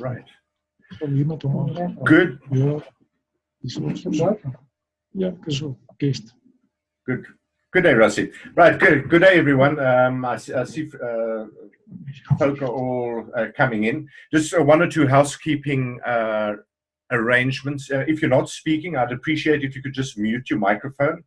Right. Good. Yeah, guest. Good. Good day, Rusty. Right, good. Good day, everyone. Um, I, see, I see uh, folk are all uh, coming in. Just uh, one or two housekeeping uh, arrangements. Uh, if you're not speaking, I'd appreciate if you could just mute your microphone.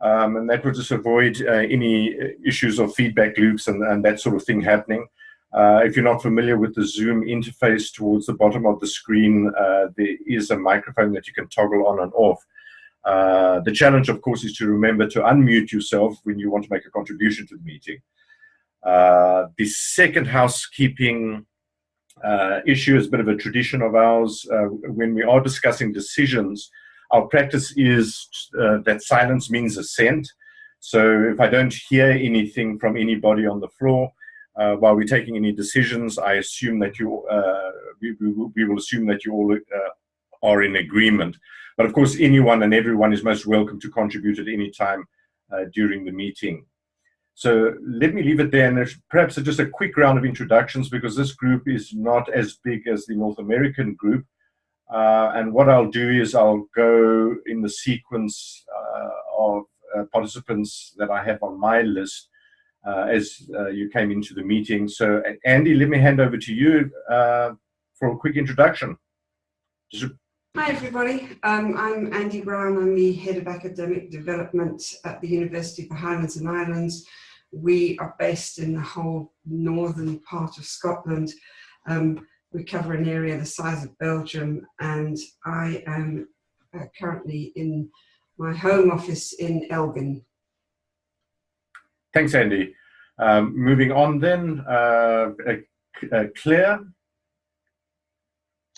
Um, and that would just avoid uh, any issues of feedback loops and, and that sort of thing happening. Uh, if you're not familiar with the Zoom interface towards the bottom of the screen, uh, there is a microphone that you can toggle on and off. Uh, the challenge, of course, is to remember to unmute yourself when you want to make a contribution to the meeting. Uh, the second housekeeping uh, issue is a bit of a tradition of ours. Uh, when we are discussing decisions, our practice is that silence means assent. So if I don't hear anything from anybody on the floor, uh, while we're taking any decisions, I assume that you, uh, we, we, will assume that you all uh, are in agreement. But of course, anyone and everyone is most welcome to contribute at any time uh, during the meeting. So let me leave it there and perhaps just a quick round of introductions because this group is not as big as the North American group. Uh, and what I'll do is I'll go in the sequence uh, of participants that I have on my list uh, as uh, you came into the meeting. So Andy, let me hand over to you uh, for a quick introduction. Hi everybody, um, I'm Andy Brown, I'm the Head of Academic Development at the University of the Highlands and Islands. We are based in the whole northern part of Scotland. Um, we cover an area the size of Belgium and I am uh, currently in my home office in Elgin Thanks, Andy. Um, moving on then, uh, uh, Claire.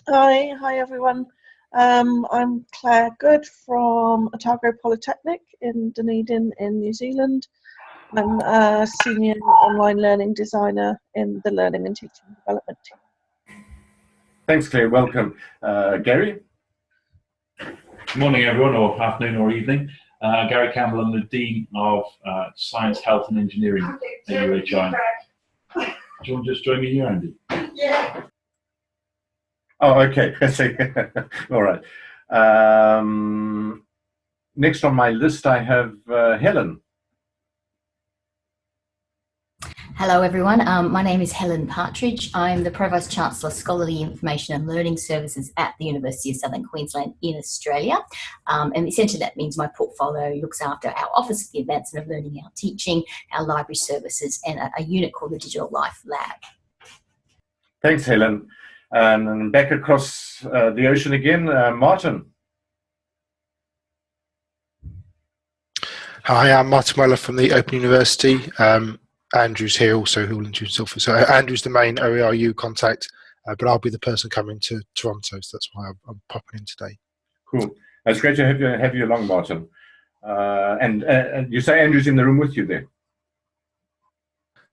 Hi, hi everyone. Um, I'm Claire Good from Otago Polytechnic in Dunedin in New Zealand. I'm a senior online learning designer in the Learning and Teaching Development team. Thanks, Claire. Welcome. Uh, Gary? Good morning, everyone, or afternoon or evening. Uh, Gary Campbell, I'm the Dean of uh, Science, Health and Engineering at UHI. Do you want to just join me here, Andy? Yeah. Oh, okay. All right. Um, next on my list, I have uh, Helen. Hello everyone, um, my name is Helen Partridge. I'm the Provost Chancellor Scholarly Information and Learning Services at the University of Southern Queensland in Australia. Um, and essentially that means my portfolio looks after our Office of the Advancement of Learning, our teaching, our library services and a, a unit called the Digital Life Lab. Thanks Helen. And back across uh, the ocean again, uh, Martin. Hi, I'm Martin Weller from the Open University. Um, Andrew's here also who will introduce himself. So uh, Andrew's the main OERU contact, uh, but I'll be the person coming to Toronto, so that's why I'm, I'm popping in today. Cool. It's great to have you, have you along, Martin. Uh, and, uh, you say Andrew's in the room with you there?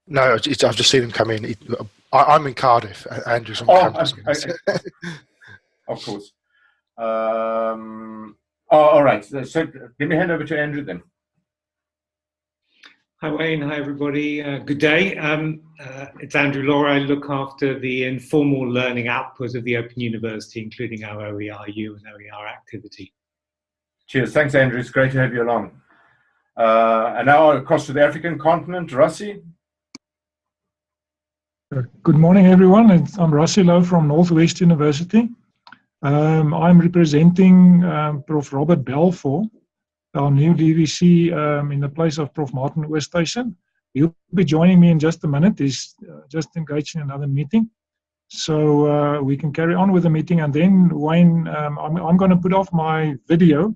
No, I've just seen him come in. I, am in Cardiff. Andrew's on oh, campus. Okay. of course. Um, oh, all right. So, so let me hand over to Andrew then. Hi Wayne, hi everybody, uh, good day. Um, uh, it's Andrew Law. I look after the informal learning output of the Open University, including our OERU and OER activity. Cheers, thanks Andrew, it's great to have you along. Uh, and now across to the African continent, Rassi. Uh, good morning everyone, it's, I'm Rassi Lowe from Northwest University. Um, I'm representing um, Prof. Robert Balfour our new DVC um, in the place of Prof. Martin Oosthuizen. He'll be joining me in just a minute. He's uh, just engaged in another meeting. So uh, we can carry on with the meeting. And then, Wayne, um, I'm, I'm going to put off my video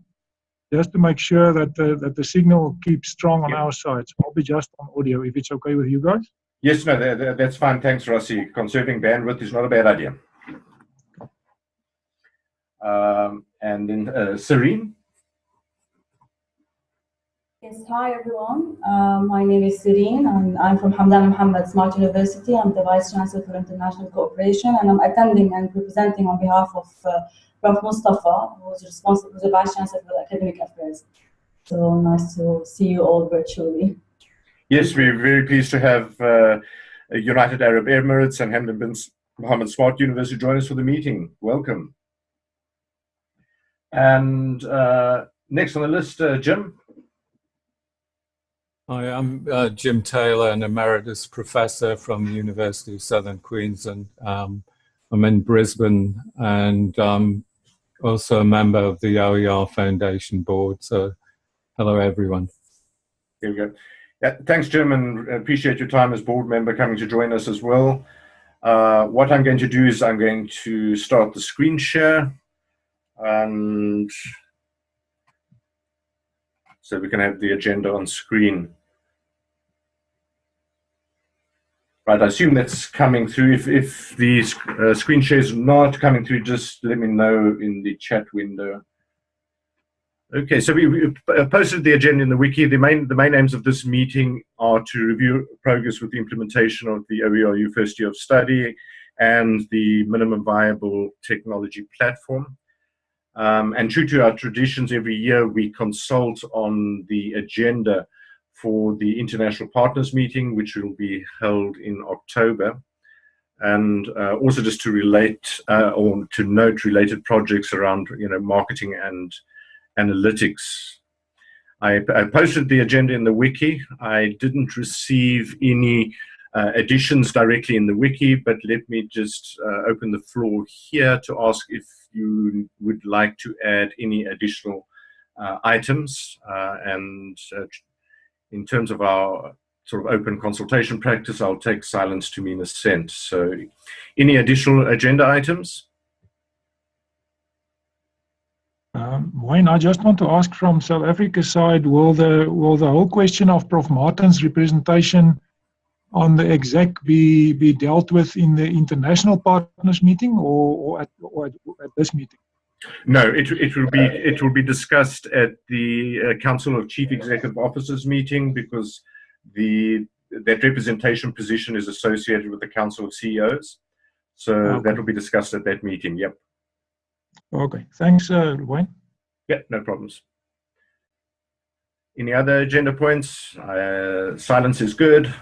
just to make sure that the, that the signal keeps strong on yep. our side. So I'll be just on audio if it's okay with you guys. Yes, no, that, that's fine. Thanks, Rossi. Conserving bandwidth is not a bad idea. Um, and then uh, Sireen. Yes, hi everyone. Uh, my name is Sireen and I'm from Hamdan Mohammed Smart University. I'm the Vice Chancellor for International Cooperation and I'm attending and representing on behalf of uh, Prof. Mustafa, who's responsible, who's the Vice Chancellor for Academic Affairs. So nice to see you all virtually. Yes, we're very pleased to have uh, United Arab Emirates and Hamdan bin Mohammed Smart University join us for the meeting. Welcome. And uh, next on the list, uh, Jim. Hi, I'm uh, Jim Taylor, an emeritus professor from the University of Southern Queensland. Um, I'm in Brisbane and um, also a member of the OER Foundation board. So, hello everyone. Here we go. Yeah, thanks, Jim, and appreciate your time as board member coming to join us as well. Uh, what I'm going to do is I'm going to start the screen share and so we can have the agenda on screen. Right, I assume that's coming through. If, if the uh, screen share is not coming through, just let me know in the chat window. Okay, so we, we, posted the agenda in the wiki. The main, the main aims of this meeting are to review progress with the implementation of the OERU first year of study and the minimum viable technology platform. Um, and true to our traditions, every year we consult on the agenda for the International Partners Meeting, which will be held in October. And uh, also just to relate uh, or to note related projects around you know, marketing and analytics. I, I posted the agenda in the wiki. I didn't receive any uh, additions directly in the wiki, but let me just uh, open the floor here to ask if you would like to add any additional uh, items. Uh, and in terms of our sort of open consultation practice, I'll take silence to mean assent. So any additional agenda items? Um, Wayne, I just want to ask from South Africa's side, will the will the whole question of Prof. Martin's representation on the exec be be dealt with in the international partners meeting or, or, at, or at, at, this meeting? No, it it will be it will be discussed at the uh, Council of Chief Executive Officers meeting because the that representation position is associated with the Council of CEOs. So okay. that will be discussed at that meeting. Yep. Okay. Thanks, uh, Wayne. Yeah, no problems. Any other agenda points? Uh, silence is good.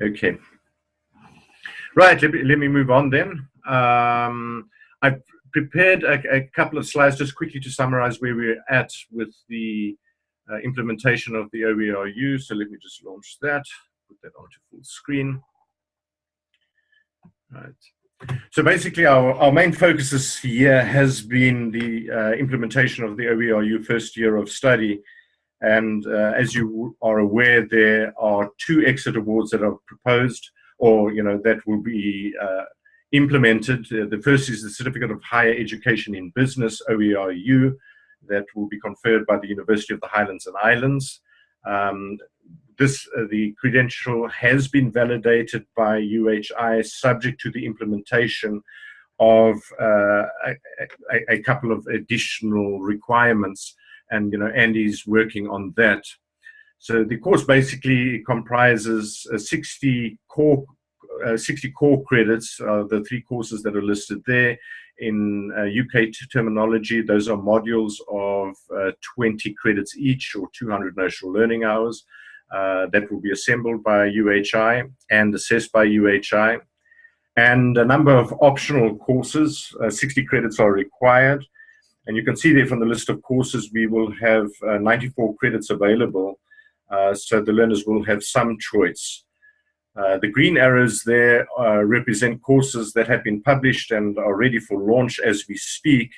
Okay. Right, let me, let me move on then. Um, I've prepared a, a, couple of slides just quickly to summarize where we're at with the uh, implementation of the OERU. So let me just launch that, put that onto full screen. Right. So basically our, our main focus this year has been the uh, implementation of the OERU first year of study and uh, as you are aware, there are two exit awards that are proposed or, you know, that will be uh, implemented. Uh, the first is the Certificate of Higher Education in Business, OERU, that will be conferred by the University of the Highlands and Islands. Um, this, uh, the credential has been validated by UHI subject to the implementation of uh, a, a, couple of additional requirements and you know Andy's working on that. So the course basically comprises uh, 60 core 60 core credits, uh, the three courses that are listed there. In UK uh, terminology, those are modules of uh, 20 credits each or 200 notional learning hours. Uh, that will be assembled by UHI and assessed by UHI. And a number of optional courses, 60 credits are required. And you can see there from the list of courses, we will have uh, 94 credits available. Uh, so the learners will have some choice. Uh, the green arrows there uh, represent courses that have been published and are ready for launch as we speak.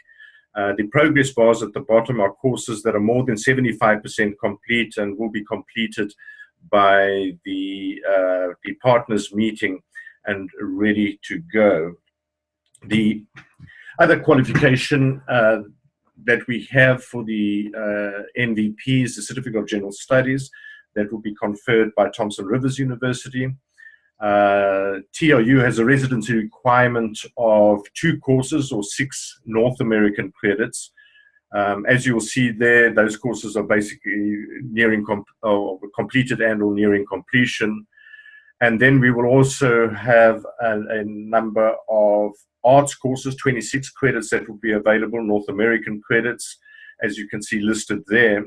Uh, the progress bars at the bottom are courses that are more than 75% complete and will be completed by the, uh, the partners meeting and ready to go. The other qualification uh, that we have for the uh, MVPs, the Certificate of General Studies, that will be conferred by Thompson Rivers University. Uh, TRU has a residency requirement of two courses or six North American credits. Um, as you will see there, those courses are basically nearing or completed and or nearing completion. And then we will also have a, a number of arts courses, 26 credits that will be available, North American credits, as you can see listed there.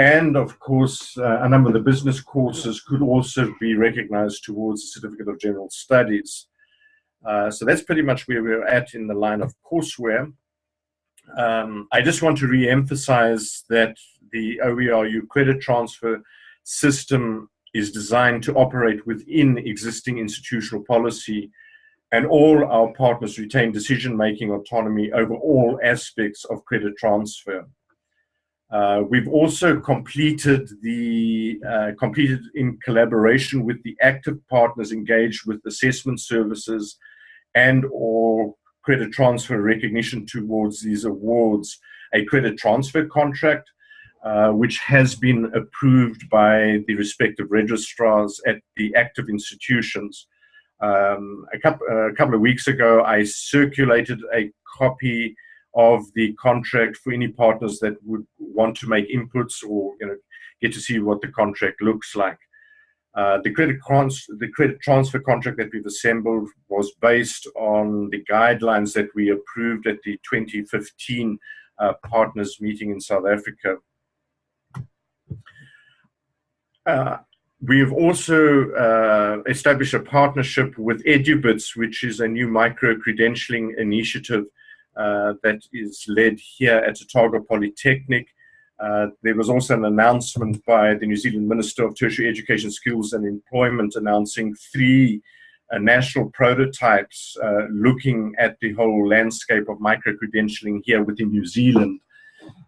And of course, uh, a number of the business courses could also be recognized towards the Certificate of General Studies. Uh, so that's pretty much where we're at in the line of courseware. Um, I just want to re-emphasize that the OERU credit transfer system is designed to operate within existing institutional policy and all our partners retain decision-making autonomy over all aspects of credit transfer. Uh, we've also completed the uh, completed in collaboration with the active partners engaged with assessment services and or credit transfer recognition towards these awards a credit transfer contract uh, which has been approved by the respective registrars at the active institutions. Um, a, couple, a couple of weeks ago, I circulated a copy of the contract for any partners that would want to make inputs or you know get to see what the contract looks like. Uh, the credit the credit transfer contract that we've assembled was based on the guidelines that we approved at the 2015 uh, partners meeting in South Africa. Uh, we have also uh, established a partnership with EduBits, which is a new micro-credentialing initiative that is led here at Otago Polytechnic. Uh, there was also an announcement by the New Zealand Minister of Tertiary Education, Skills and Employment announcing three uh, national prototypes uh, looking at the whole landscape of micro-credentialing here within New Zealand.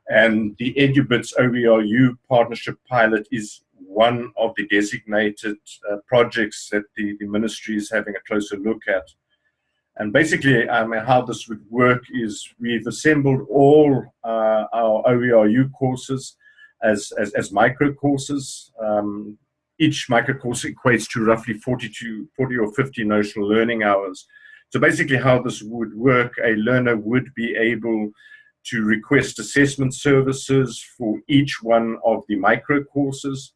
And the EduBits OERU partnership pilot is one of the designated uh, projects that the, the ministry is having a closer look at. And basically, um, how this would work is we've assembled all uh, our OERU courses as, as, as micro courses. Um, each micro course equates to roughly 40 to 40 or 50 notional learning hours. So basically how this would work, a learner would be able to request assessment services for each one of the micro courses.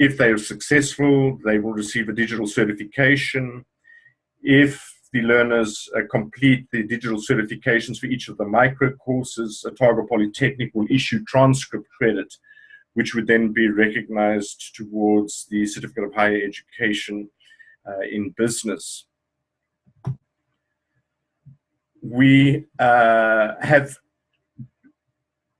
If they are successful, they will receive a digital certification. If the learners uh, complete the digital certifications for each of the micro courses, Otago Polytechnic will issue transcript credit, which would then be recognized towards the Certificate of Higher Education uh, in Business. We uh, have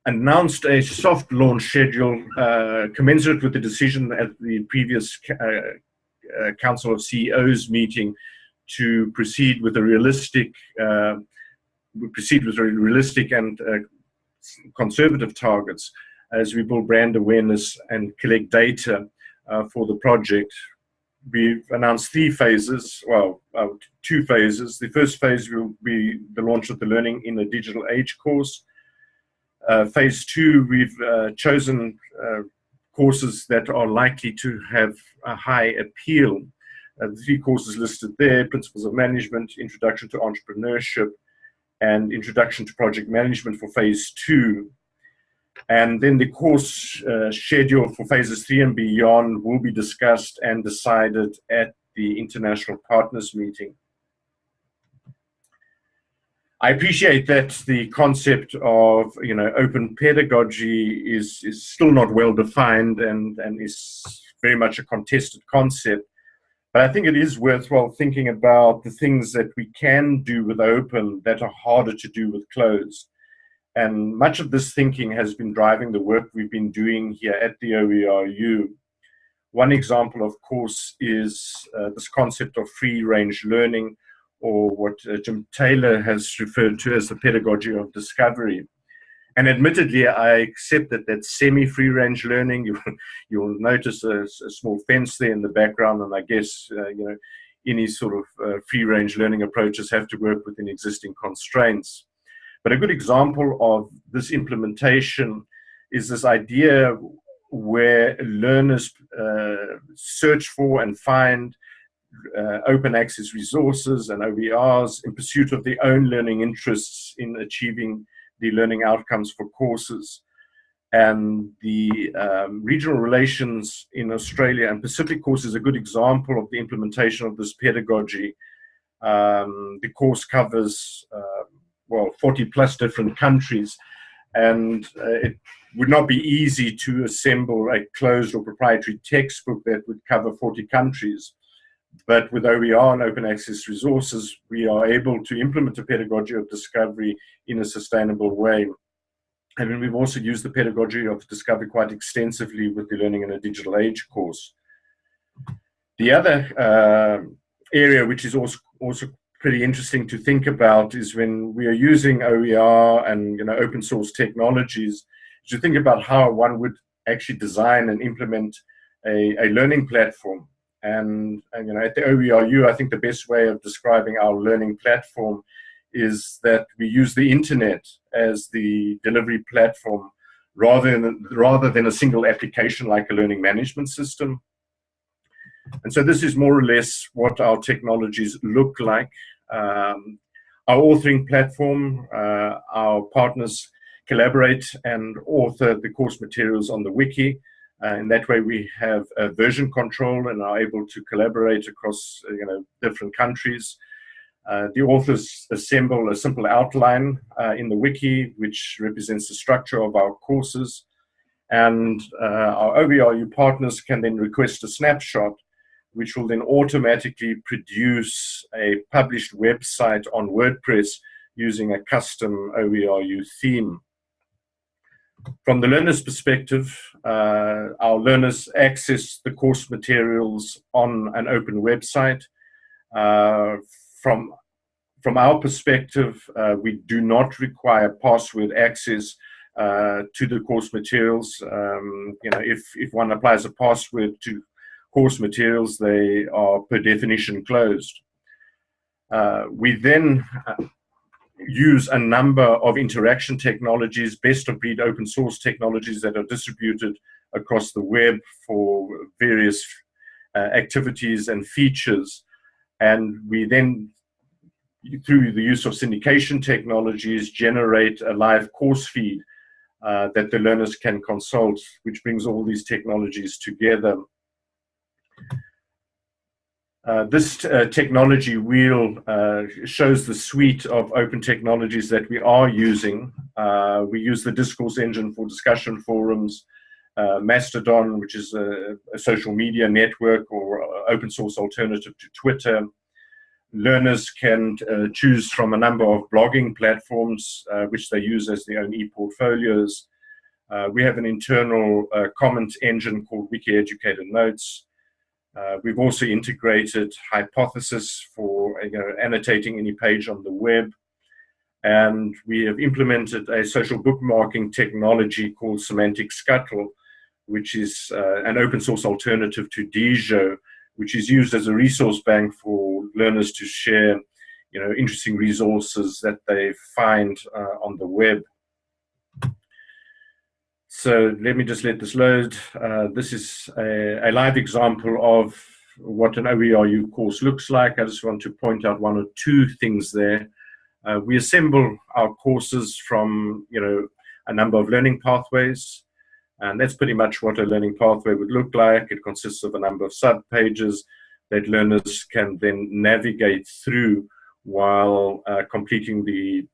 announced a soft launch schedule uh, commensurate with the decision at the previous uh, uh, Council of CEOs meeting to proceed with a realistic, uh, proceed with realistic and uh, conservative targets as we build brand awareness and collect data uh, for the project. We've announced three phases, well, uh, two phases. The first phase will be the launch of the Learning in a Digital Age course. Uh, phase two, we've uh, chosen courses that are likely to have a high appeal uh, the three courses listed there, Principles of Management, Introduction to Entrepreneurship, and Introduction to Project Management for Phase 2. And then the course uh, schedule for phases three and beyond will be discussed and decided at the International Partners Meeting. I appreciate that the concept of you know open pedagogy is is still not well defined and and is very much a contested concept. But I think it is worthwhile thinking about the things that we can do with open that are harder to do with closed. And much of this thinking has been driving the work we've been doing here at the OERU. One example, of course, is uh, this concept of free range learning, or what uh, Jim Taylor has referred to as the pedagogy of discovery. And admittedly, I accept that that's semi-free range learning. You, you'll notice a, a, small fence there in the background, and I guess uh, you know any sort of uh, free range learning approaches have to work within existing constraints. But a good example of this implementation is this idea where learners uh, search for and find uh, open access resources and OERs in pursuit of their own learning interests in achieving the learning outcomes for courses. And the um, regional relations in Australia and Pacific course is a good example of the implementation of this pedagogy. Um, the course covers, uh, well, 40 plus different countries. And uh, it would not be easy to assemble a closed or proprietary textbook that would cover 40 countries. But with OER and open access resources, we are able to implement a pedagogy of discovery in a sustainable way. And we've also used the pedagogy of discovery quite extensively with the Learning in a Digital Age course. The other uh, area which is also, also pretty interesting to think about is when we are using OER and you know open source technologies, to think about how one would actually design and implement a, a learning platform. And, and you know at the OERU, I think the best way of describing our learning platform is that we use the internet as the delivery platform rather than, rather than a single application like a learning management system. And so this is more or less what our technologies look like. Um, our authoring platform, uh, our partners collaborate and author the course materials on the wiki. Uh, in that way, we have a version control and are able to collaborate across you know, different countries. Uh, the authors assemble a simple outline uh, in the wiki, which represents the structure of our courses. And uh, our OERU partners can then request a snapshot, which will then automatically produce a published website on WordPress using a custom OERU theme. From the learner's perspective, uh, our learners access the course materials on an open website. Uh, from from our perspective, uh, we do not require password access uh, to the course materials. Um, you know, if if one applies a password to course materials, they are per definition closed. Uh, we then use a number of interaction technologies, best of breed open source technologies that are distributed across the web for various uh, activities and features. And we then, through the use of syndication technologies, generate a live course feed uh, that the learners can consult, which brings all these technologies together. Uh, this uh, technology wheel uh, shows the suite of open technologies that we are using. Uh, we use the discourse engine for discussion forums, uh, Mastodon, which is a, a, social media network or open source alternative to Twitter. Learners can choose from a number of blogging platforms, which they use as their own e-portfolios. we have an internal comment engine called Wiki Educator Notes. Uh, we've also integrated Hypothesis for you know, annotating any page on the web. And we have implemented a social bookmarking technology called Semantic Scuttle, which is uh, an open source alternative to Diigo, which is used as a resource bank for learners to share you know, interesting resources that they find uh, on the web. So let me just let this load. Uh, this is a, a, live example of what an OERU course looks like. I just want to point out one or two things there. Uh, we assemble our courses from, you know, a number of learning pathways. And that's pretty much what a learning pathway would look like. It consists of a number of sub-pages that learners can then navigate through while uh, completing the,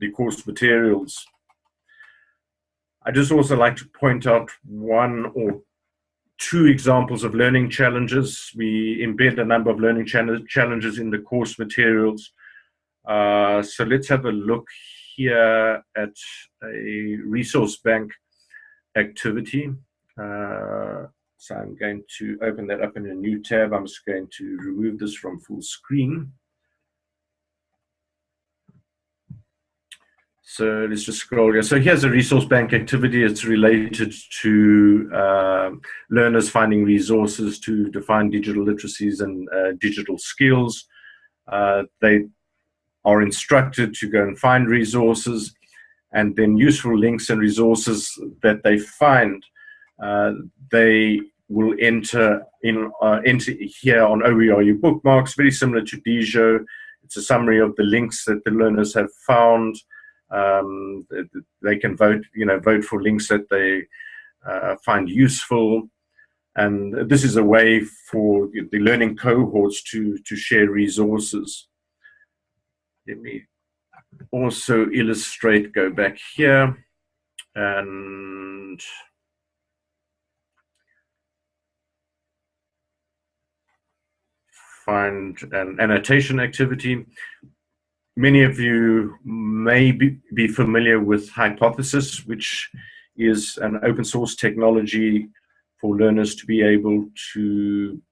the course materials. I just also like to point out one or two examples of learning challenges. We embed a number of learning challenges in the course materials. Uh, so let's have a look here at a resource bank activity. Uh, so I'm going to open that up in a new tab. I'm just going to remove this from full screen. So let's just scroll here. So here's a resource bank activity. It's related to uh, learners finding resources to define digital literacies and uh, digital skills. Uh, they are instructed to go and find resources and then useful links and resources that they find, uh, they will enter in uh, enter here on OERU bookmarks, very similar to Diigo. It's a summary of the links that the learners have found, um, they can vote, you know, vote for links that they uh, find useful. And this is a way for the learning cohorts to, to share resources. Let me also illustrate, go back here. and find an annotation activity. Many of you may be, be familiar with Hypothesis, which is an open source technology for learners to be able to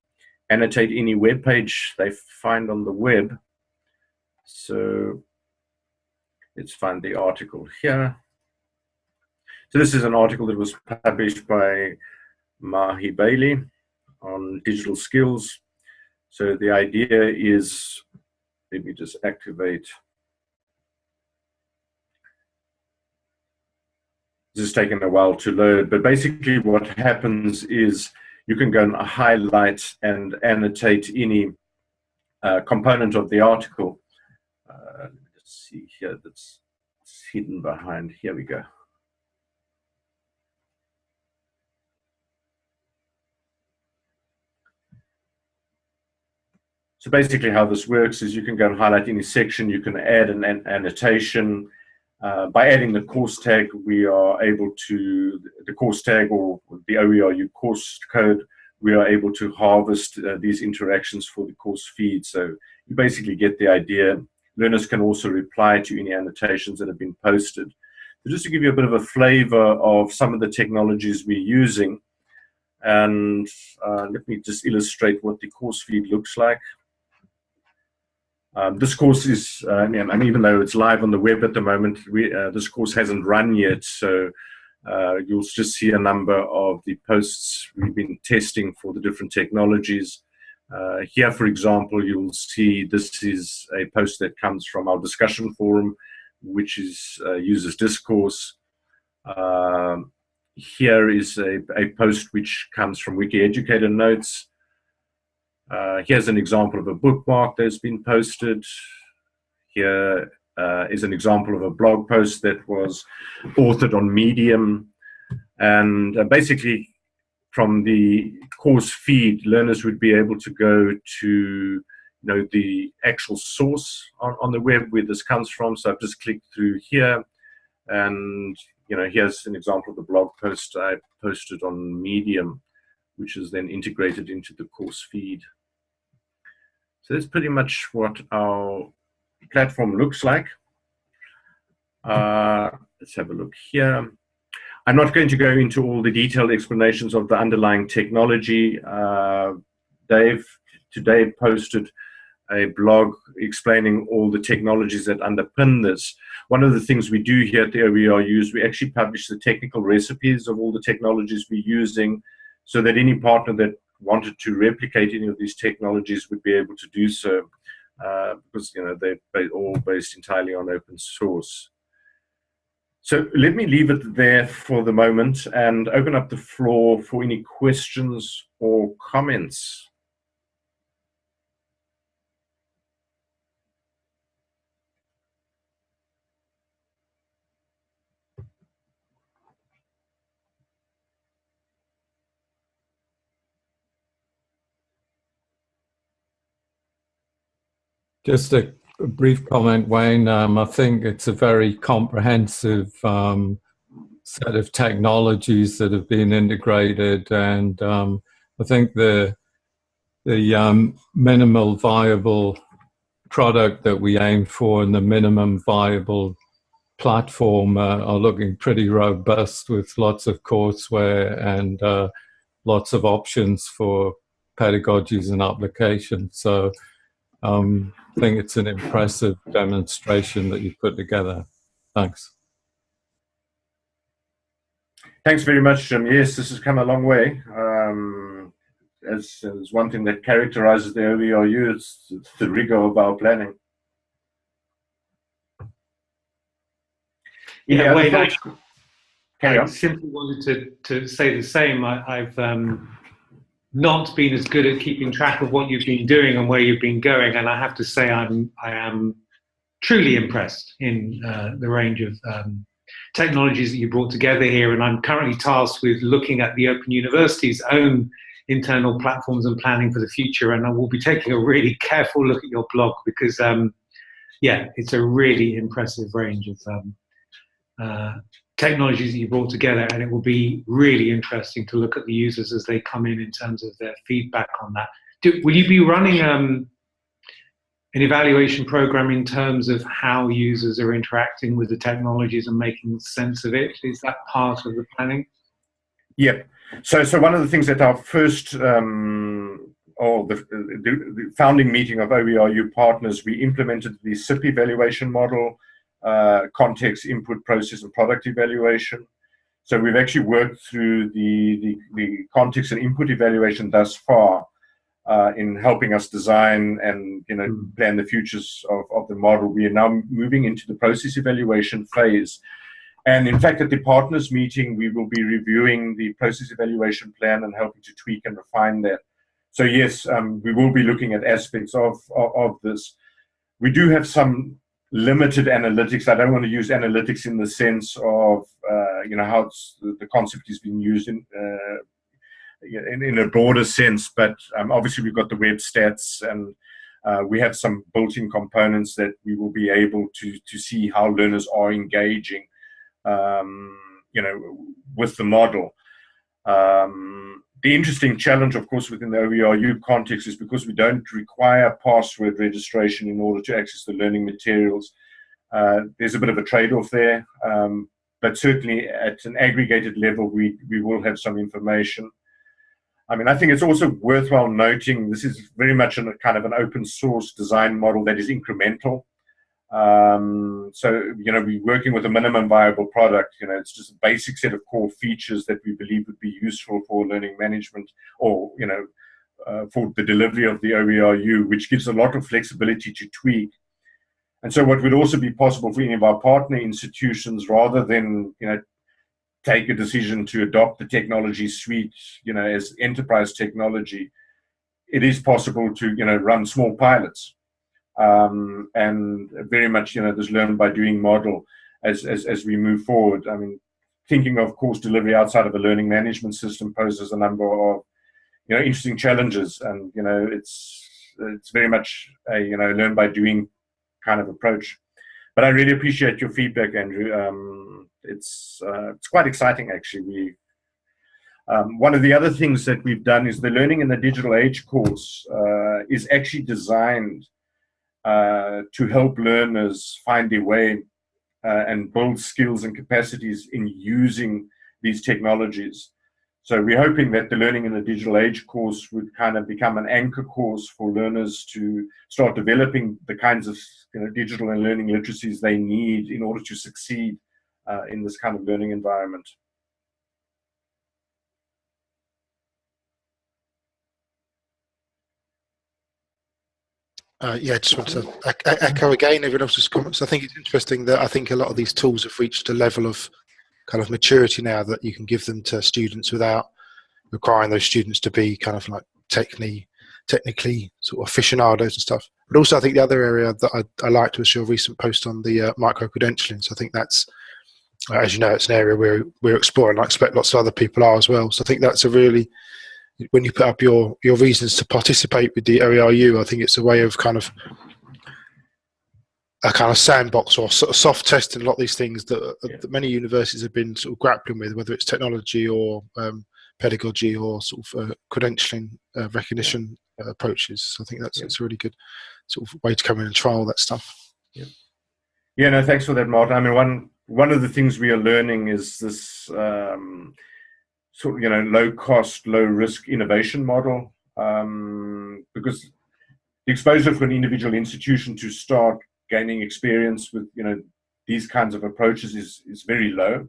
annotate any web page they find on the web. So let's find the article here. So this is an article that was published by Maha Bali on digital skills. So the idea is, let me just activate. This is taking a while to load, but basically what happens is you can go and highlight and annotate any uh, component of the article. Uh, let me just see here that's hidden behind. Here we go. So basically how this works is you can go and highlight any section, you can add an, an annotation. Uh, by adding the course tag, we are able to, the course tag or the OERU course code, we are able to harvest uh, these interactions for the course feed. So you basically get the idea. Learners can also reply to any annotations that have been posted. So just to give you a bit of a flavor of some of the technologies we're using, and uh, let me just illustrate what the course feed looks like. Um, this course is, uh, and even though it's live on the web at the moment, we, uh, this course hasn't run yet. So uh, you'll just see a number of the posts we've been testing for the different technologies. Uh, here, for example, you'll see this is a post that comes from our discussion forum, which is uh, uses discourse. Um, here is a, a post which comes from Wiki Educator Notes. Uh, here's an example of a bookmark that's been posted. Here uh, is an example of a blog post that was authored on Medium. And uh, basically, from the course feed, learners would be able to go to you know, the actual source on, on the web where this comes from. So I've just clicked through here. And you know, here's an example of the blog post I posted on Medium, which is then integrated into the course feed. So that's pretty much what our platform looks like. Uh, let's have a look here. I'm not going to go into all the detailed explanations of the underlying technology. Uh, Dave today posted a blog explaining all the technologies that underpin this. One of the things we do here at the OERU is we actually publish the technical recipes of all the technologies we're using so that any partner that wanted to replicate any of these technologies would be able to do so uh, because you know they're all based entirely on open source. So let me leave it there for the moment and open up the floor for any questions or comments. Just a, brief comment, Wayne. Um, I think it's a very comprehensive um, set of technologies that have been integrated, and um, I think the the um, minimal viable product that we aim for and the minimum viable platform uh, are looking pretty robust with lots of courseware and uh, lots of options for pedagogies and applications. So um, I think it's an impressive demonstration that you've put together. Thanks. Thanks very much, Jim. Yes, this has come a long way. Um, as, as one thing that characterizes the OERU, it's, it's the rigor of our planning. Yeah, Wayne, I, I simply wanted to, to say the same. I, have um, not been as good at keeping track of what you've been doing and where you've been going. And I have to say, I'm I am truly impressed in uh, the range of um, technologies that you brought together here. And I'm currently tasked with looking at the Open University's own internal platforms and planning for the future. And I will be taking a really careful look at your blog because, um, yeah, it's a really impressive range of um, uh, technologies that you brought together, and it will be really interesting to look at the users as they come in in terms of their feedback on that. Do, will you be running um, an evaluation program in terms of how users are interacting with the technologies and making sense of it? Is that part of the planning? Yep. So, so one of the things that our first um, or the, the, the, founding meeting of OERU partners, we implemented the CIPP evaluation model, context, input, process, and product evaluation. So we've actually worked through the, the, the context and input evaluation thus far uh, in helping us design and you know mm. plan the futures of, of the model. We are now moving into the process evaluation phase. And in fact, at the partners meeting, we will be reviewing the process evaluation plan and helping to tweak and refine that. So yes, um, we will be looking at aspects of, of, of, this. We do have some limited analytics. I don't want to use analytics in the sense of, uh, you know, how the, concept is being used in, uh, in, in, a broader sense, but um, obviously we've got the web stats and uh, we have some built-in components that we will be able to, to see how learners are engaging, um, you know, with the model. Um, the interesting challenge, of course, within the OERU context is because we don't require password registration in order to access the learning materials. Uh, there's a bit of a trade-off there, um, but certainly at an aggregated level, we, we will have some information. I mean, I think it's also worthwhile noting this is very much a kind of an open source design model that is incremental. Um, so, you know, we're working with a minimum viable product. You know, it's just a basic set of core features that we believe would be useful for learning management or, you know, uh, for the delivery of the OERU, which gives a lot of flexibility to tweak. And so what would also be possible for any of our partner institutions, rather than, you know, take a decision to adopt the technology suite, you know, as enterprise technology, it is possible to, you know, run small pilots um, and very much you know this learn by doing model as, as as we move forward. I mean, thinking of course delivery outside of a learning management system poses a number of you know interesting challenges, and you know it's it's very much a you know learn by doing kind of approach. But I really appreciate your feedback, Andrew. Um, it's uh, it's quite exciting actually. We um, one of the other things that we've done is the Learning in the Digital Age course uh, is actually designed to help learners find their way uh, and build skills and capacities in using these technologies. So we're hoping that the Learning in the Digital Age course would kind of become an anchor course for learners to start developing the kinds of you know, digital and learning literacies they need in order to succeed uh, in this kind of learning environment. Uh, yeah, I just want to echo again everyone else's comments. I think it's interesting that I think a lot of these tools have reached a level of kind of maturity now that you can give them to students without requiring those students to be kind of like technically, technically sort of aficionados and stuff. But also, I think the other area that I, I liked was your recent post on the uh, micro credentialing. So I think that's, uh, as you know, it's an area we're we're exploring. I expect lots of other people are as well. So I think that's a really when you put up your your reasons to participate with the OERU, I think it's a way of kind of a kind of sandbox or sort of soft testing a lot of these things that, yeah. that many universities have been sort of grappling with, whether it's technology or um, pedagogy or sort of uh, credentialing uh, recognition uh, approaches. So I think that's yeah. it's a really good sort of way to come in and trial that stuff. Yeah. Yeah. No, thanks for that, Martin. I mean, one one of the things we are learning is this. Um, sort of you know low cost, low risk innovation model um, because the exposure for an individual institution to start gaining experience with you know these kinds of approaches is is very low.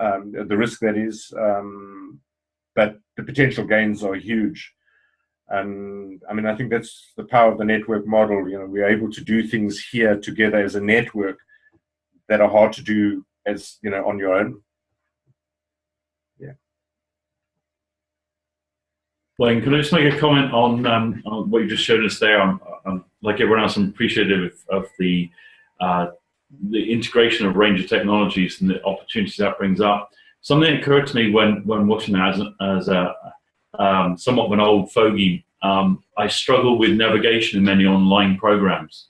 Um, the risk that is, um, but the potential gains are huge. And I mean, I think that's the power of the network model. You know, we're able to do things here together as a network that are hard to do as you know on your own. Can I just make a comment on, um, on what you just showed us there? I'm, I'm, like everyone else, I'm appreciative of, of the uh, the integration of a range of technologies and the opportunities that brings up. Something occurred to me when when watching that as, as a um, somewhat of an old fogey. Um, I struggle with navigation in many online programs,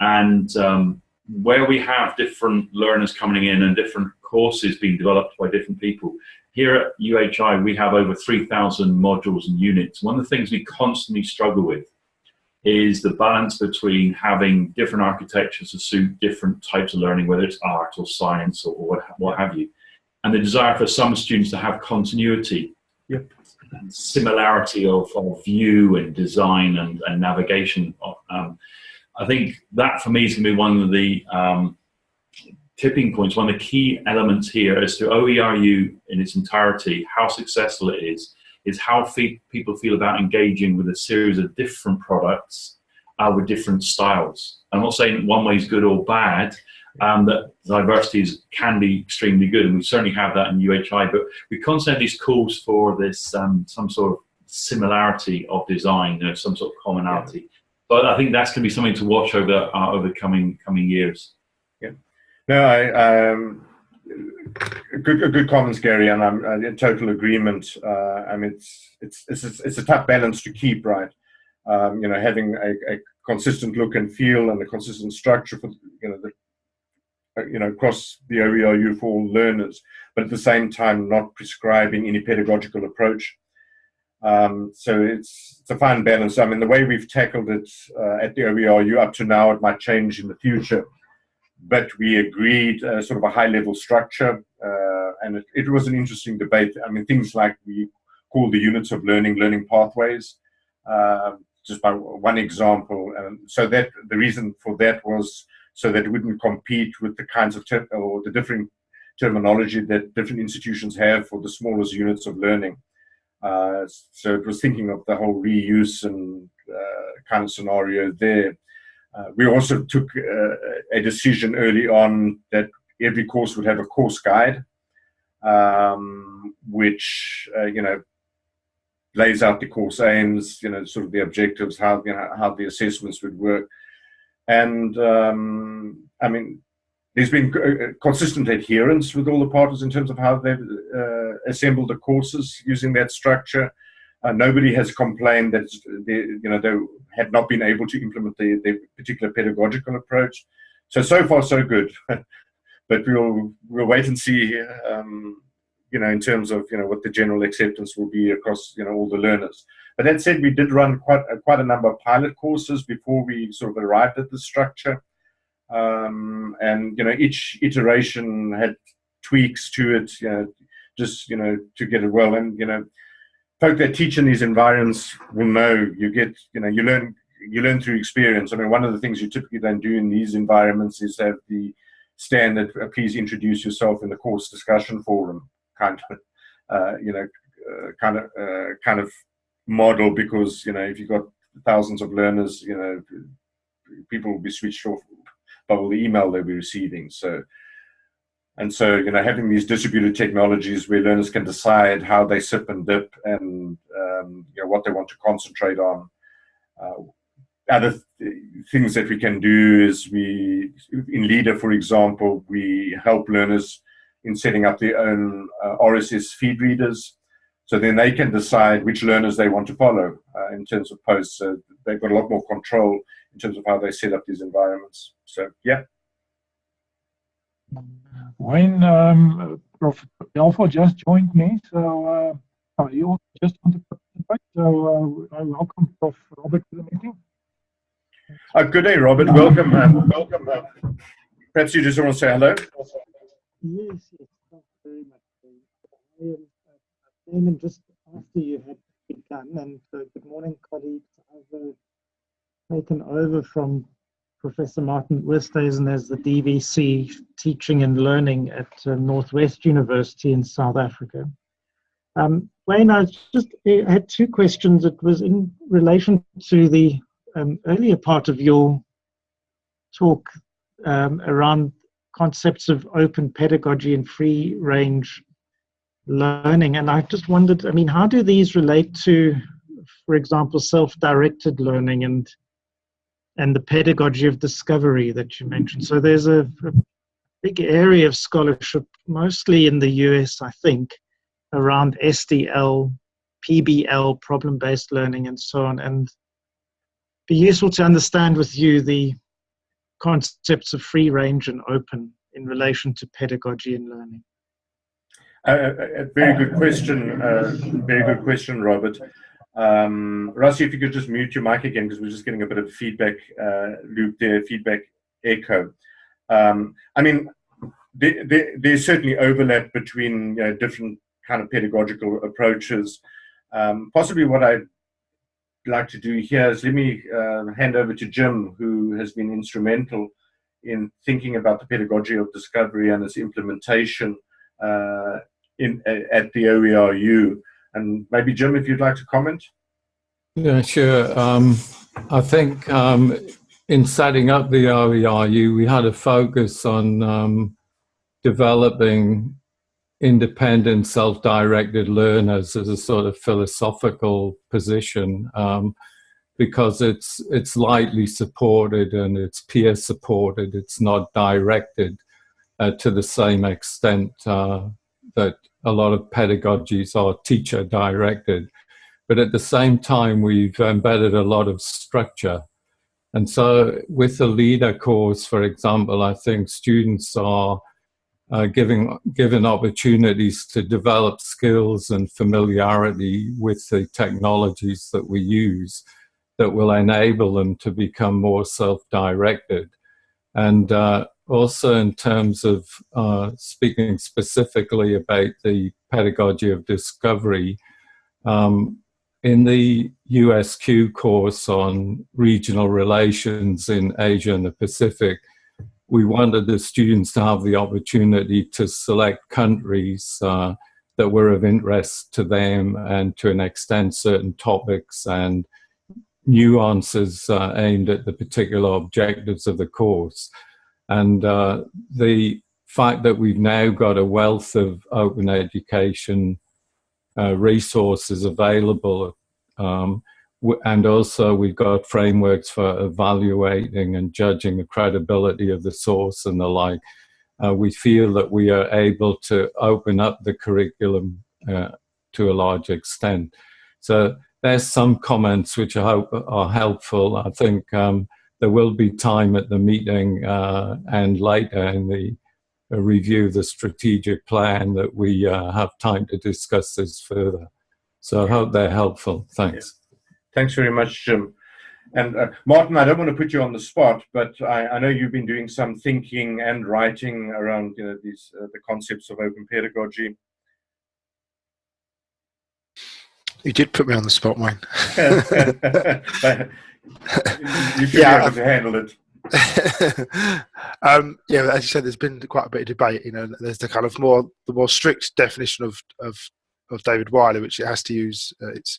and um, where we have different learners coming in and different courses being developed by different people. Here at UHI, we have over 3,000 modules and units. One of the things we constantly struggle with is the balance between having different architectures to suit different types of learning, whether it's art or science or, what, what have you, and the desire for some students to have continuity, yep. and similarity of, of view and design and, and navigation. Um, I think that for me is going to be one of the um, tipping points, one of the key elements here as to OERU in its entirety, how successful it is, is how fe people feel about engaging with a series of different products uh, with different styles. I'm not saying one way is good or bad, um, that diversity is, can be extremely good, and we certainly have that in UHI, but we constantly have these calls for this, um, some sort of similarity of design, you know, some sort of commonality. Yeah. But I think that's going to be something to watch over uh, over the coming coming years. No, I um, good good comments, Gary, and I'm, I'm in total agreement. Uh, I mean, it's, it's it's it's a tough balance to keep, right? Um, you know, having a, a, consistent look and feel and a consistent structure for you know the uh, you know across the OERU for all learners, but at the same time not prescribing any pedagogical approach. Um, so it's, it's a fine balance. I mean, the way we've tackled it uh, at the OERU up to now, it might change in the future but we agreed uh, sort of a high level structure uh, and it, it, was an interesting debate. I mean, things like we call the units of learning, learning pathways, uh, just by one example. And so that the reason for that was so that it wouldn't compete with the kinds of, or the different terminology that different institutions have for the smallest units of learning. Uh, so it was thinking of the whole reuse and uh, kind of scenario there. Uh, we also took uh, a decision early on that every course would have a course guide, um, which, uh, you know, lays out the course aims, you know, sort of the objectives, how, you know, how the assessments would work. And, um, I mean, there's been uh, consistent adherence with all the partners in terms of how they've uh, assembled the courses using that structure. Uh, nobody has complained that they, you know they had not been able to implement the, the particular pedagogical approach. So so far so good, but we'll we'll wait and see. Um, you know, in terms of you know what the general acceptance will be across you know all the learners. But that said, we did run quite a, quite a number of pilot courses before we sort of arrived at the structure, um, and you know each iteration had tweaks to it. You know, just you know to get it well, and you know folk that teach in these environments will know you get, you know, you learn you learn through experience. I mean, one of the things you typically don't do in these environments is have the standard, uh, please introduce yourself in the course discussion forum kind of, uh, you know, uh, kind of, uh, kind of model because, you know, if you've got thousands of learners, you know, people will be switched off by all the email they'll be receiving. So and so, you know, having these distributed technologies where learners can decide how they sip and dip and, um, you know, what they want to concentrate on. Uh, other th things that we can do is we, in LiDA, for example, we help learners in setting up their own uh, RSS feed readers. So then they can decide which learners they want to follow uh, in terms of posts. So they've got a lot more control in terms of how they set up these environments. So, yeah. Wayne, um, Prof. Balfour just joined me, so uh, you just want to participate. So uh, I welcome Prof. Robert to the meeting. Uh, good day, Robert. Welcome. Um, welcome. Uh, perhaps you just want to say hello. Yes, yes. Thank you very much. I, am, I came in just after you had begun, and uh, good morning, colleagues. I've uh, taken over from Professor Martin Oosthuizen as the DVC Teaching and Learning at uh, Northwest University in South Africa. Um, Wayne, I just I had two questions. It was in relation to the um, earlier part of your talk um, around concepts of open pedagogy and free range learning. And I just wondered, I mean, how do these relate to, for example, self-directed learning and and the pedagogy of discovery that you mentioned. So there's a, a big area of scholarship, mostly in the US, I think, around SDL, PBL, problem-based learning, and so on. And be useful to understand with you the concepts of free range and open in relation to pedagogy and learning? Uh, a very good question. Uh, very good question, Robert. Um, Rossi, if you could just mute your mic again, because we're just getting a bit of feedback uh, loop there, feedback echo. Um, I mean, there, there, there's certainly overlap between you know, different kind of pedagogical approaches. Um, possibly what I'd like to do here is let me uh, hand over to Jim, who has been instrumental in thinking about the pedagogy of discovery and its implementation uh, in at the OERU. And maybe Jim, if you'd like to comment. Yeah, sure. Um, I think um, in setting up the OERU, we had a focus on um, developing independent, self-directed learners as a sort of philosophical position um, because it's it's lightly supported and it's peer supported. It's not directed uh, to the same extent uh, that a lot of pedagogies are teacher directed. But at the same time, we've embedded a lot of structure. And so with the LiDA course, for example, I think students are uh, giving, given opportunities to develop skills and familiarity with the technologies that we use that will enable them to become more self-directed. And uh, also in terms of uh, speaking specifically about the pedagogy of discovery, um, in the USQ course on regional relations in Asia and the Pacific, we wanted the students to have the opportunity to select countries uh, that were of interest to them and to an extent certain topics and nuances uh, aimed at the particular objectives of the course. And uh, the fact that we've now got a wealth of open education uh, resources available um, and also we've got frameworks for evaluating and judging the credibility of the source and the like. Uh, we feel that we are able to open up the curriculum uh, to a large extent. So there's some comments which I hope are helpful. I think um, there will be time at the meeting uh, and later in the uh, review the strategic plan that we uh, have time to discuss this further. So I hope they're helpful. Thanks. Yeah. Thanks very much, Jim. And uh, Martin, I don't want to put you on the spot, but I, I, know you've been doing some thinking and writing around you know, these uh, the concepts of open pedagogy. You did put me on the spot, Wayne. you should yeah, be able to handle it. um, yeah, as you said, there's been quite a bit of debate. You know, there's the kind of more the more strict definition of of, of David Wiley, which it has to use. Uh, it's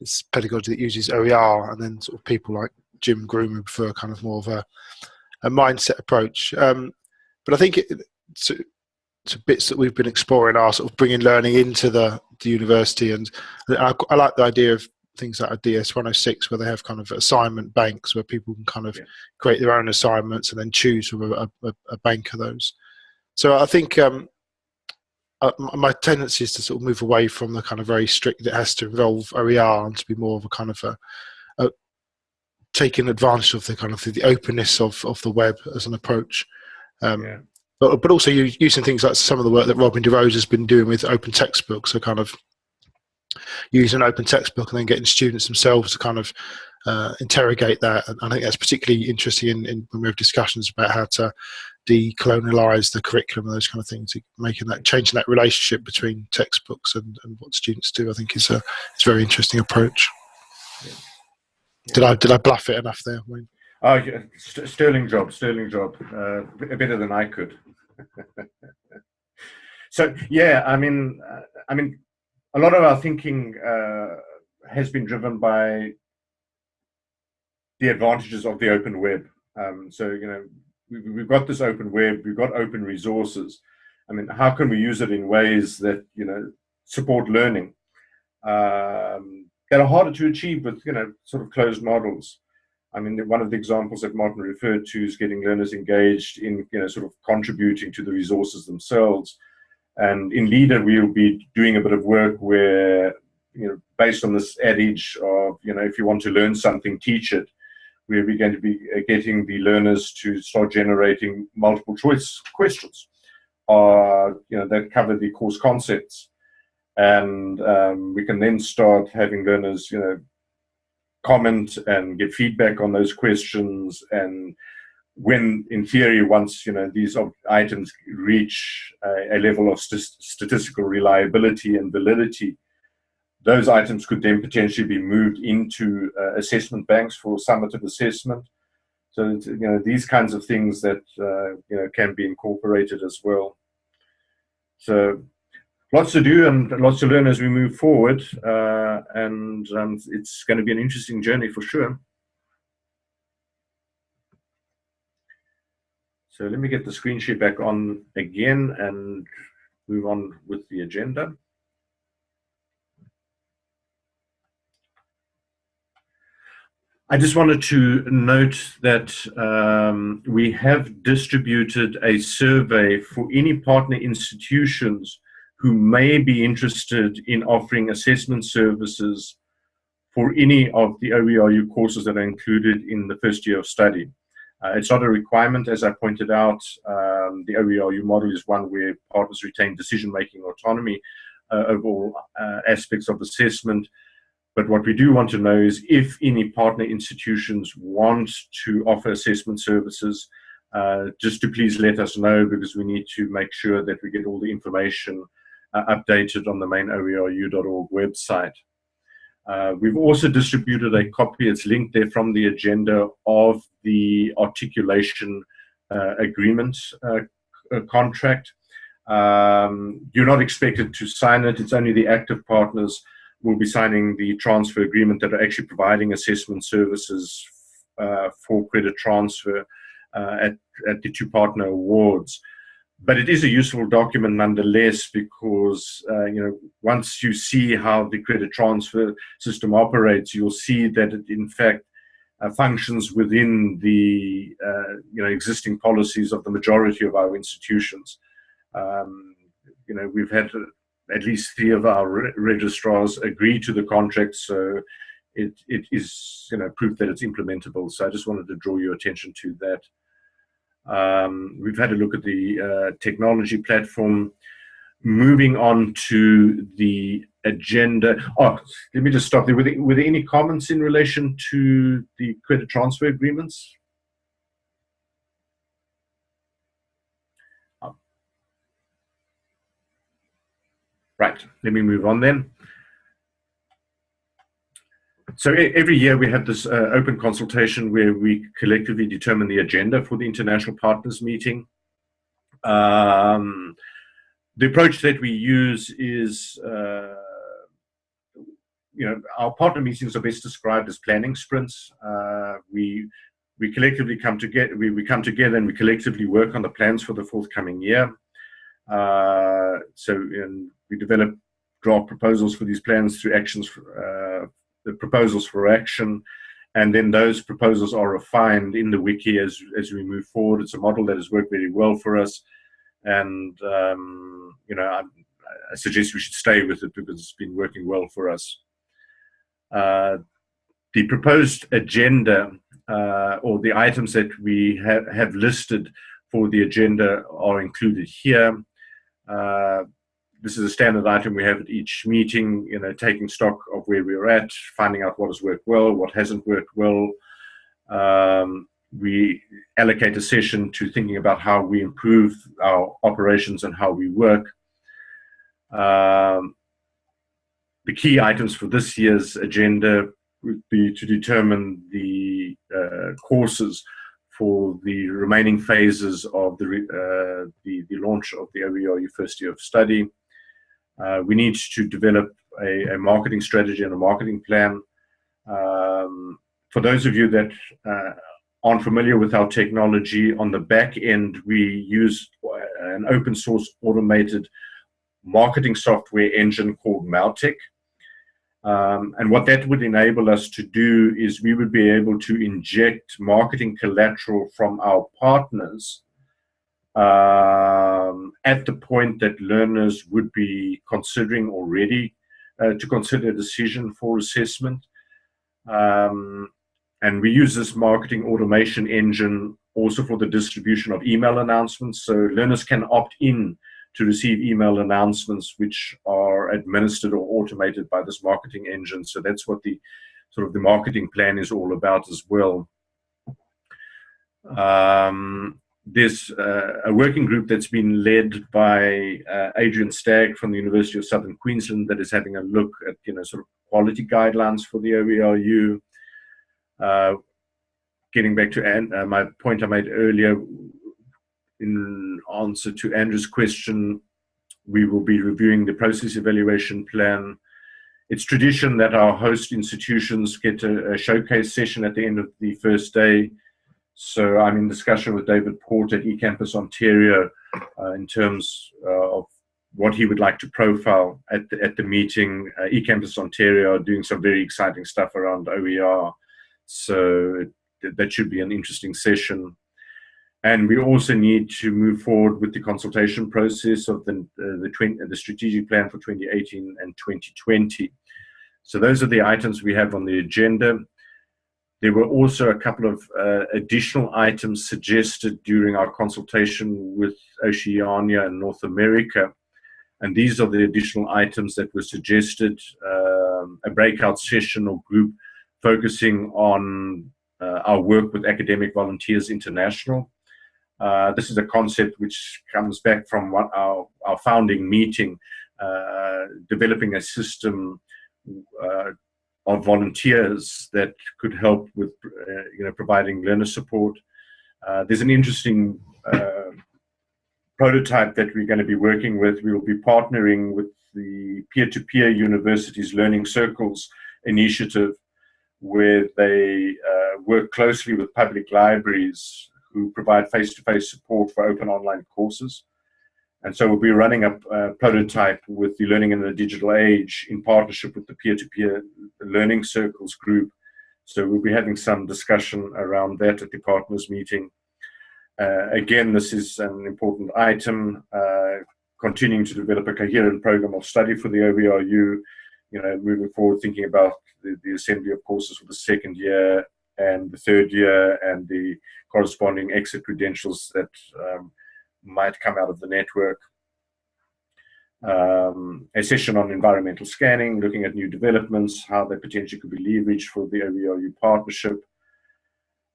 it's pedagogy that uses OER, and then sort of people like Jim Groom prefer kind of more of a a mindset approach. Um, but I think it, to, to bits that we've been exploring are sort of bringing learning into the, the university, and I, I like the idea of things like a DS 106 where they have kind of assignment banks where people can kind of yeah. create their own assignments and then choose from a, a, a bank of those. So I think um, uh, my tendency is to sort of move away from the kind of very strict that has to involve OER and to be more of a kind of a, a taking advantage of the kind of the, the, openness of, of the web as an approach. Um, yeah. But, but also using things like some of the work that Robin DeRosa has been doing with open textbooks, so kind of using an open textbook and then getting students themselves to kind of uh, interrogate that. And I think that's particularly interesting in, in, when we have discussions about how to decolonialize the curriculum and those kind of things, making that changing that relationship between textbooks and, and what students do. I think is a it's a very interesting approach. Yeah. Yeah. Did I did I bluff it enough there? Wayne? Oh, yeah. St sterling job, sterling job, uh, better than I could. so yeah, I mean, uh, I mean, a lot of our thinking uh, has been driven by the advantages of the open web. Um, so you know, we, have got this open web, we've got open resources. I mean, how can we use it in ways that, you know, support learning um, that are harder to achieve with, you know, sort of closed models? I mean, one of the examples that Martin referred to is getting learners engaged in, you know, sort of contributing to the resources themselves. And in LiDA, we'll be doing a bit of work where, you know, based on this adage of, you know, if you want to learn something, teach it where we're going to be uh, getting the learners to start generating multiple choice questions uh, you know, that cover the course concepts. And um, we can then start having learners, you know, comment and get feedback on those questions and when in theory once you know these items reach a, a level of st statistical reliability and validity those items could then potentially be moved into uh, assessment banks for summative assessment. So you know these kinds of things that uh, you know can be incorporated as well. So lots to do and lots to learn as we move forward uh, and um, it's going to be an interesting journey for sure So let me get the screen share back on again and move on with the agenda. I just wanted to note that um, we have distributed a survey for any partner institutions who may be interested in offering assessment services for any of the OERU courses that are included in the first year of study. Uh, it's not a requirement, as I pointed out. Um, the OERU model is one where partners retain decision-making autonomy uh, over all uh, aspects of assessment. But what we do want to know is if any partner institutions want to offer assessment services, uh, just to please let us know because we need to make sure that we get all the information uh, updated on the main oeru.org website. Uh, we've also distributed a copy, it's linked there from the agenda of the articulation uh, agreement uh, uh, contract. Um, you're not expected to sign it, it's only the active partners will be signing the transfer agreement that are actually providing assessment services uh, for credit transfer at, at the two partner awards but it is a useful document nonetheless because uh, you know once you see how the credit transfer system operates, you'll see that it in fact uh, functions within the uh, you know existing policies of the majority of our institutions. Um, you know we've had at least three of our re registrars agree to the contract, so it it is you know proof that it's implementable. So I just wanted to draw your attention to that. Um, we've had a look at the uh, technology platform. Moving on to the agenda. Oh, let me just stop there. There, were there any comments in relation to the credit transfer agreements? Oh. Right, let me move on then. So every year we have this uh, open consultation where we collectively determine the agenda for the international partners meeting. Um, the approach that we use is, uh, you know, our partner meetings are best described as planning sprints. Uh, we we collectively come together. We, we come together and we collectively work on the plans for the forthcoming year. Uh, so we develop draft proposals for these plans through actions for, uh, the proposals for action, and then those proposals are refined in the wiki as, as we move forward. It's a model that has worked very well for us, and um, you know, I, I, suggest we should stay with it because it's been working well for us. Uh, the proposed agenda uh, or the items that we have, have listed for the agenda are included here. Uh, this is a standard item we have at each meeting, you know, taking stock of where we're at, finding out what has worked well, what hasn't worked well. Um, we allocate a session to thinking about how we improve our operations and how we work. Um, the key items for this year's agenda would be to determine the uh, courses for the remaining phases of the, uh, the, the, launch of the OERU first year of study. Uh, we need to develop a, a, marketing strategy and a marketing plan. Um, for those of you that uh, aren't familiar with our technology, on the back end, we use an open source automated marketing software engine called Mautic. Um, and what that would enable us to do is we would be able to inject marketing collateral from our partners um, at the point that learners would be considering already uh, to consider a decision for assessment. Um, and we use this marketing automation engine also for the distribution of email announcements. So learners can opt in to receive email announcements which are administered or automated by this marketing engine. So that's what the sort of the marketing plan is all about as well. Um, there's uh, a working group that's been led by uh, Adrian Stagg from the University of Southern Queensland that is having a look at you know sort of quality guidelines for the OERU. Uh, getting back to An uh, my point I made earlier, in answer to Andrew's question, we will be reviewing the process evaluation plan. It's tradition that our host institutions get a, a showcase session at the end of the first day so I'm in discussion with David Port at eCampus Ontario uh, in terms uh, of what he would like to profile at the, at the meeting. Uh, eCampus Ontario are doing some very exciting stuff around OER. So that should be an interesting session. And we also need to move forward with the consultation process of the, uh, the, 20, the strategic plan for 2018 and 2020. So those are the items we have on the agenda. There were also a couple of uh, additional items suggested during our consultation with Oceania and North America. And these are the additional items that were suggested, um, a breakout session or group focusing on uh, our work with Academic Volunteers International. Uh, this is a concept which comes back from what our, our founding meeting, uh, developing a system uh, of volunteers that could help with uh, you know providing learner support. Uh, there's an interesting uh, prototype that we're going to be working with. We will be partnering with the peer-to-peer -peer universities learning circles initiative where they uh, work closely with public libraries who provide face-to-face -face support for open online courses. And so we'll be running a, a, prototype with the Learning in the Digital Age in partnership with the peer-to-peer -peer learning circles group. So we'll be having some discussion around that at the partners meeting. Uh, again, this is an important item, uh, continuing to develop a coherent program of study for the OERU, you know, moving forward, thinking about the, the assembly of courses for the second year and the third year and the corresponding exit credentials that um, might come out of the network. Um, a session on environmental scanning, looking at new developments, how they potentially could be leveraged for the OERU partnership.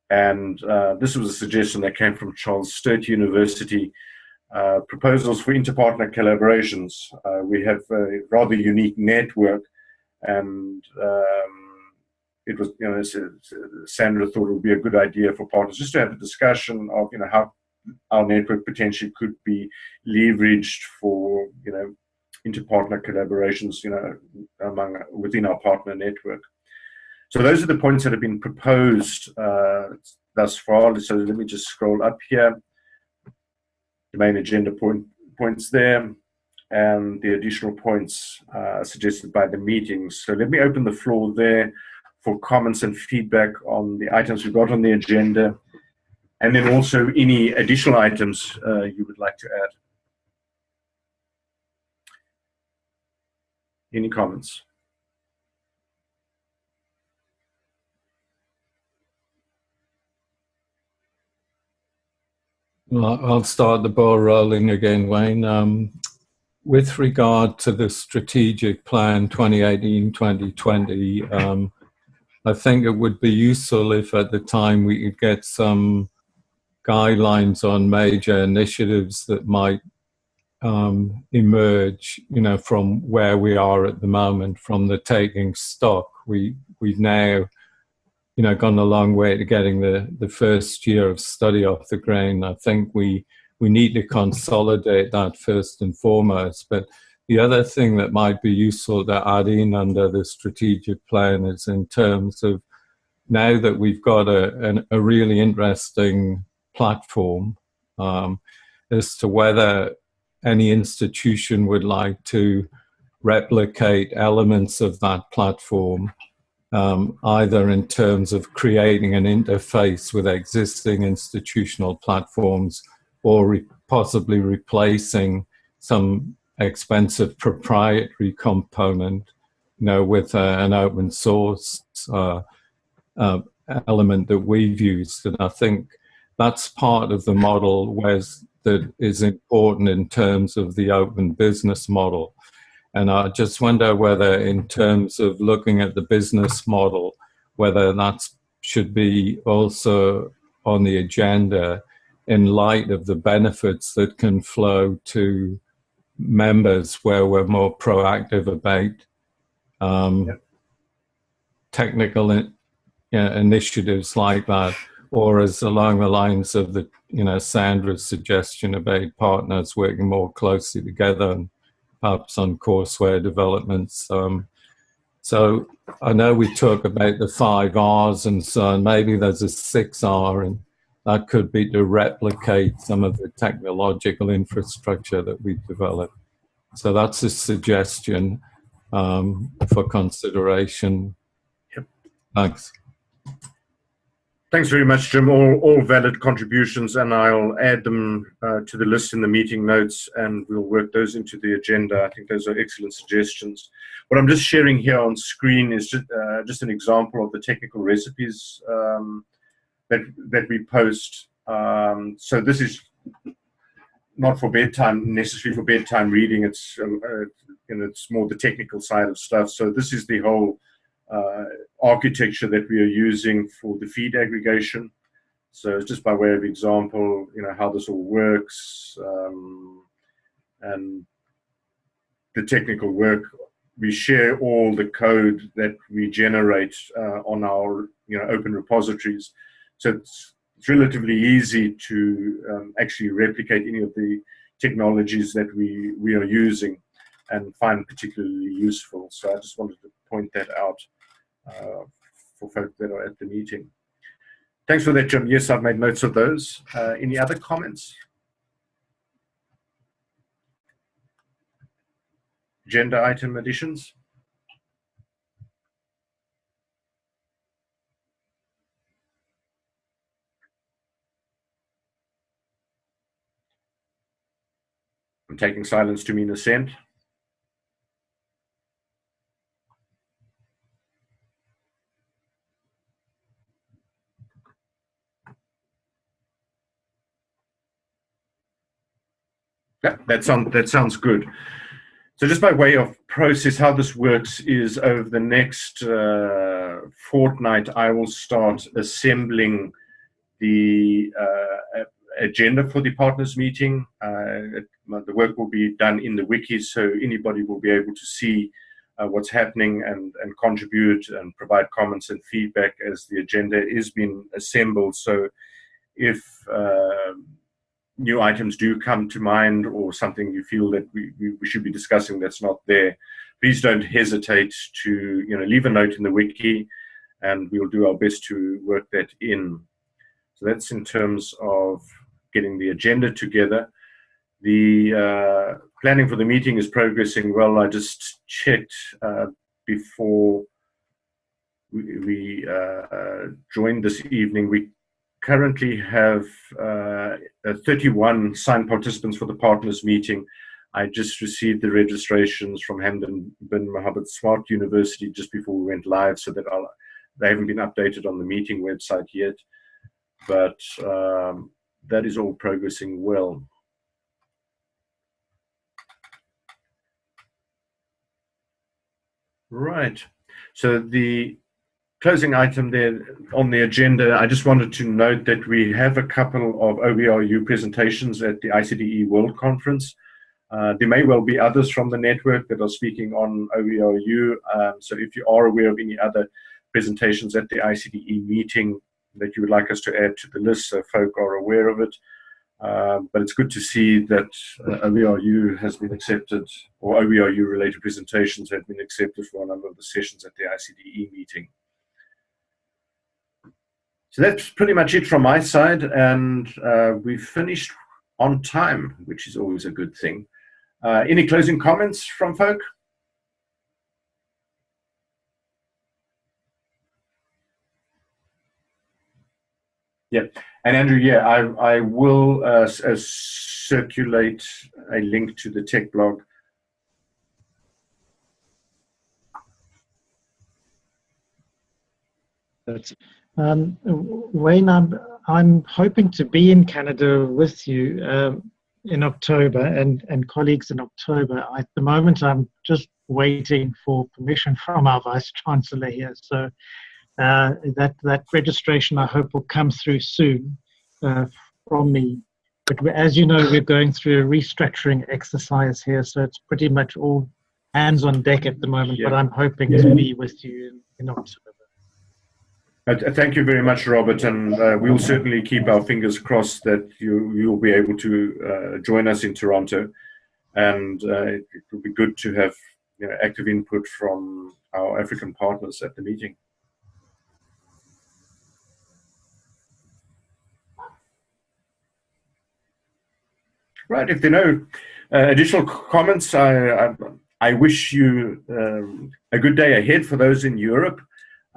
And uh, this was a suggestion that came from Charles Sturt University, uh, proposals for interpartner collaborations. Uh, we have a rather unique network and um, it was, you know, Sandra thought it would be a good idea for partners just to have a discussion of, you know, how our network potentially could be leveraged for you know inter-partner collaborations you know among within our partner network. So those are the points that have been proposed uh, thus far. So let me just scroll up here. The main agenda point points there and the additional points uh, suggested by the meetings. So let me open the floor there for comments and feedback on the items we've got on the agenda and then also any additional items uh, you would like to add. Any comments? Well, I'll start the ball rolling again, Wayne. Um, with regard to the strategic plan 2018-2020, um, I think it would be useful if at the time we could get some guidelines on major initiatives that might um, emerge, you know, from where we are at the moment, from the taking stock. We, we've now, you know, gone a long way to getting the, the first year of study off the ground. I think we, we need to consolidate that first and foremost. But the other thing that might be useful to add in under the strategic plan is in terms of now that we've got a, an, a really interesting platform um, as to whether any institution would like to replicate elements of that platform, um, either in terms of creating an interface with existing institutional platforms or re possibly replacing some expensive proprietary component you know, with uh, an open source uh, uh, element that we've used. And I think that's part of the model where's, that is important in terms of the open business model. And I just wonder whether in terms of looking at the business model, whether that should be also on the agenda in light of the benefits that can flow to members where we're more proactive about um, yep. technical in, you know, initiatives like that, or as along the lines of the, you know, Sandra's suggestion about partners working more closely together and perhaps on courseware developments. Um, so I know we talk about the five R's and so on. Maybe there's a six R and that could be to replicate some of the technological infrastructure that we've developed. So that's a suggestion um, for consideration. Yep. Thanks. Thanks very much, Jim. All, all valid contributions, and I'll add them uh, to the list in the meeting notes, and we'll work those into the agenda. I think those are excellent suggestions. What I'm just sharing here on screen is just, uh, just an example of the technical recipes um, that, that we post. Um, so this is not for bedtime, necessarily for bedtime reading. It's, uh, and it's more the technical side of stuff. So this is the whole architecture that we are using for the feed aggregation. So just by way of example, you know, how this all works um, and the technical work. We share all the code that we generate uh, on our, you know, open repositories. So it's, it's relatively easy to um, actually replicate any of the technologies that we, we are using and find particularly useful. So I just wanted to point that out uh, for folks that are at the meeting. Thanks for that, Jim. Yes, I've made notes of those. Uh, any other comments? Agenda item additions? I'm taking silence to mean assent. Yeah, that sounds that sounds good. So just by way of process, how this works is over the next uh, fortnight, I will start assembling the uh, agenda for the partners meeting. Uh, the work will be done in the wiki, so anybody will be able to see uh, what's happening and, and contribute and provide comments and feedback as the agenda is being assembled. So if uh, new items do come to mind or something you feel that we, we should be discussing that's not there, please don't hesitate to you know leave a note in the wiki and we'll do our best to work that in. So that's in terms of getting the agenda together. The uh, planning for the meeting is progressing well. I just checked uh, before we, we uh, joined this evening. We currently have uh, 31 signed participants for the partners meeting. I just received the registrations from Hamdan bin Mohammed Smart University just before we went live, so that I'll, they haven't been updated on the meeting website yet. But um, that is all progressing well. Right. So the closing item there on the agenda, I just wanted to note that we have a couple of OERU presentations at the ICDE World Conference. Uh, there may well be others from the network that are speaking on OERU. Um, so if you are aware of any other presentations at the ICDE meeting that you would like us to add to the list so folk are aware of it. Uh, but it's good to see that uh, OERU has been accepted, or OERU related presentations have been accepted for a number of the sessions at the ICDE meeting. So that's pretty much it from my side, and uh, we've finished on time, which is always a good thing. Uh, any closing comments from folk? Yeah, and Andrew, yeah, I, I will uh, uh, circulate a link to the tech blog. That's Um, Wayne, I'm, I'm hoping to be in Canada with you um, in October and, and colleagues in October. At the moment, I'm just waiting for permission from our Vice Chancellor here. So uh, that, that registration, I hope, will come through soon uh, from me. But as you know, we're going through a restructuring exercise here, so it's pretty much all hands on deck at the moment. But I'm hoping to be with you in, in October. Uh, Thank you very much, Robert, and uh, we'll certainly keep our fingers crossed that you you'll be able to uh, join us in Toronto, and uh, it, it will be good to have you know, active input from our African partners at the meeting. Right. If there are no uh, additional comments, I, I I wish you um, a good day ahead for those in Europe.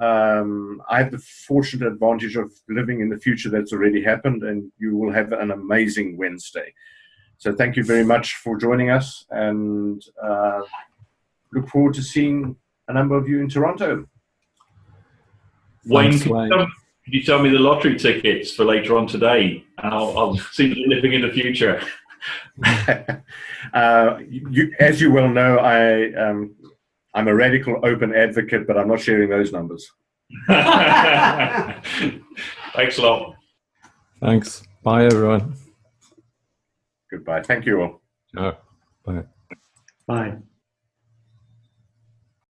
Um, I have the fortunate advantage of living in the future that's already happened, and you will have an amazing Wednesday. So, thank you very much for joining us, and uh, look forward to seeing a number of you in Toronto. Wayne, Thanks, could you, Wayne. tell, could you tell me the lottery tickets for later on today? And I'll, I'll see you living in the future. uh, you, as you well know, I um, I'm a radical open advocate, but I'm not sharing those numbers. Thanks a lot. Thanks. Bye, everyone. Goodbye. Thank you all. Ciao. Bye. Bye.